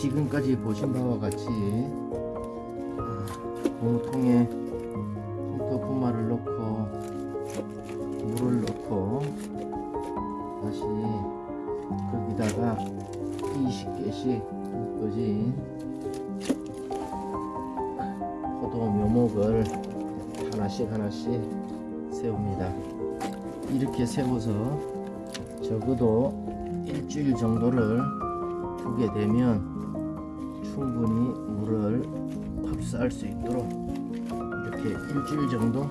지금까지 보신 바와 같이 아, 고무통에 컴퓨터 분말을 넣고 물을 넣고 다시 거기다가 20개씩 끄진 포도 묘목을 하나씩 하나씩 세웁니다. 이렇게 세워서 적어도 일주일 정도를 두게 되면 충분히 물을 흡수할 수 있도록 이렇게 일주일 정도